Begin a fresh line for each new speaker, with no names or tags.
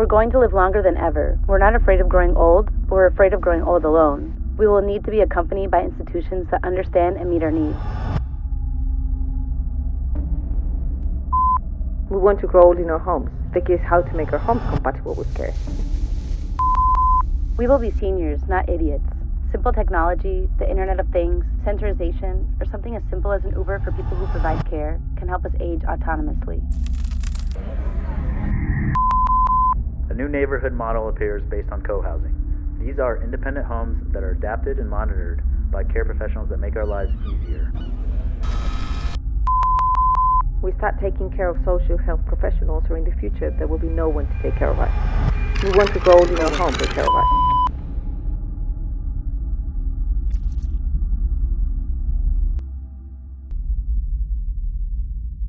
We're going to live longer than ever. We're not afraid of growing old, but we're afraid of growing old alone. We will need to be accompanied by institutions that understand and meet our needs.
We want to grow old in our homes. The key is how to make our homes compatible with care.
We will be seniors, not idiots. Simple technology, the Internet of Things, sensorization, or something as simple as an Uber for people who provide care can help us age autonomously.
New neighborhood model appears based on co-housing. These are independent homes that are adapted and monitored by care professionals that make our lives easier.
We start taking care of social health professionals, or in the future, there will be no one to take care of us. We want to old in our home, take care of us.